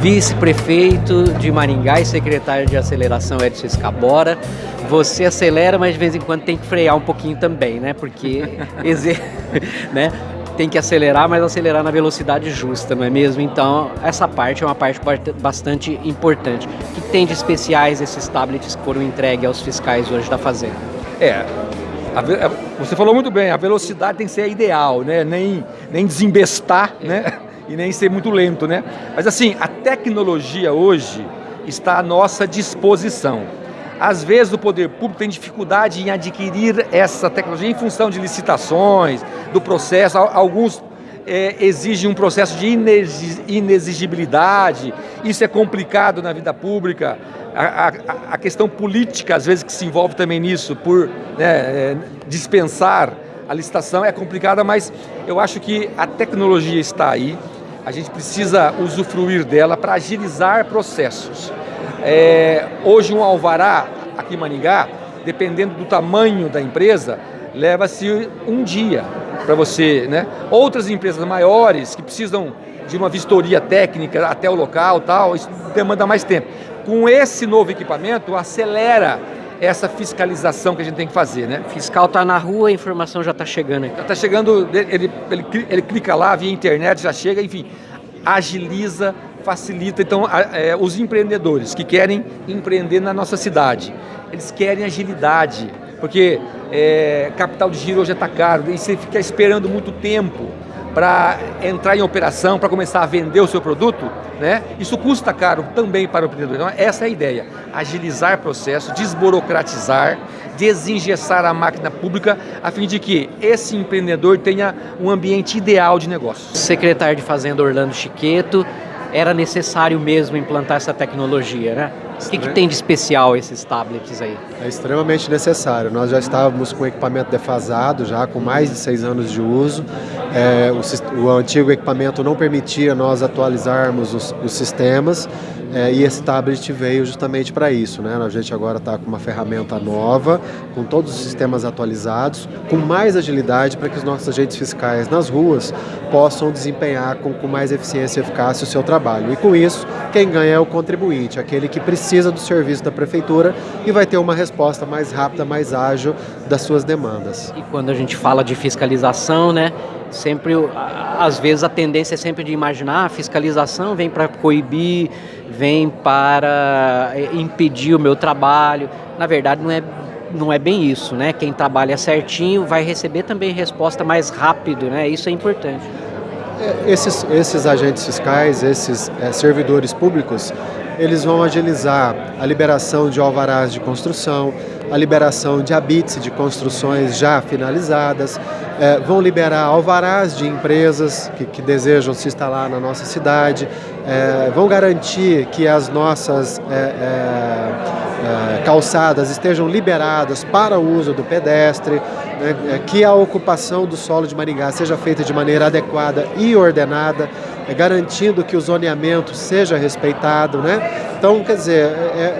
vice-prefeito de Maringá e secretário de aceleração Edson Escabora. Você acelera, mas de vez em quando tem que frear um pouquinho também, né? Porque né? tem que acelerar, mas acelerar na velocidade justa, não é mesmo? Então, essa parte é uma parte bastante importante. O que tem de especiais esses tablets que foram entregues aos fiscais hoje da Fazenda? É, você falou muito bem, a velocidade tem que ser ideal, né? Nem, nem desembestar, né? E nem ser muito lento, né? Mas assim, a tecnologia hoje está à nossa disposição. Às vezes o poder público tem dificuldade em adquirir essa tecnologia em função de licitações, do processo. Alguns é, exigem um processo de inexigibilidade, isso é complicado na vida pública. A, a, a, questão política, às vezes, que se envolve também nisso, por né, é, dispensar a licitação, é complicada, mas eu acho que a tecnologia está aí, a gente precisa usufruir dela para agilizar processos. É, hoje um alvará aqui em Maningá, dependendo do tamanho da empresa, leva-se um dia para você, né? Outras empresas maiores que precisam de uma vistoria técnica até o local, tal, isso demanda mais tempo. Com esse novo equipamento, acelera essa fiscalização que a gente tem que fazer, né? O fiscal está na rua, a informação já está chegando. Está chegando, ele, ele, ele clica lá, via internet, já chega, enfim, agiliza, facilita. Então, é, os empreendedores que querem empreender na nossa cidade, eles querem agilidade, porque é, capital de giro hoje está caro e você fica esperando muito tempo para entrar em operação, para começar a vender o seu produto, né? isso custa caro também para o empreendedor. Então, essa é a ideia, agilizar processo, desburocratizar, desengessar a máquina pública, a fim de que esse empreendedor tenha um ambiente ideal de negócio. Secretário de Fazenda Orlando Chiqueto, era necessário mesmo implantar essa tecnologia, né? O que, que, tem de especial esses tablets aí? É extremamente necessário. Nós já estávamos com equipamento defasado, já com mais de seis anos de uso. É, o, o, antigo equipamento não permitia nós atualizarmos os, os sistemas é, e esse tablet veio justamente para isso. Né? A gente agora está com uma ferramenta nova, com todos os sistemas atualizados, com mais agilidade para que os nossos agentes fiscais nas ruas possam desempenhar com, com mais eficiência e eficácia o seu trabalho. E com isso, quem ganha é o contribuinte, aquele que precisa do serviço da prefeitura e vai ter uma resposta mais rápida, mais ágil das suas demandas. E quando a gente fala de fiscalização, né, sempre, às vezes a tendência é sempre de imaginar, a fiscalização vem para coibir, vem para eh, impedir o meu trabalho. Na verdade, não é, não é bem isso, né? Quem trabalha certinho vai receber também resposta mais rápido, né? Isso é importante. É, esses, esses agentes fiscais, esses é, servidores públicos, eles vão agilizar a liberação de alvarás de construção, a liberação de habits de construções já finalizadas, é, vão liberar alvarás de empresas que, que, desejam se instalar na nossa cidade, é, vão garantir que as nossas é, é, é calçadas estejam liberadas para o uso do pedestre, né, é, que a ocupação do solo de Maringá seja feita de maneira adequada e ordenada, garantindo que o zoneamento seja respeitado. Né? Então, quer dizer,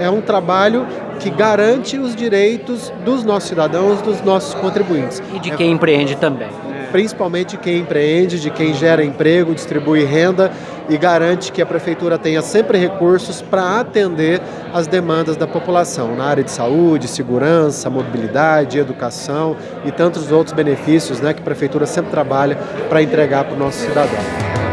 é um trabalho que garante os direitos dos nossos cidadãos, dos nossos contribuintes. E de quem é, empreende também. Principalmente de quem empreende, de quem gera emprego, distribui renda e garante que a prefeitura tenha sempre recursos para atender as demandas da população na área de saúde, segurança, mobilidade, educação e tantos outros benefícios né, que a prefeitura sempre trabalha para entregar para o nosso cidadão.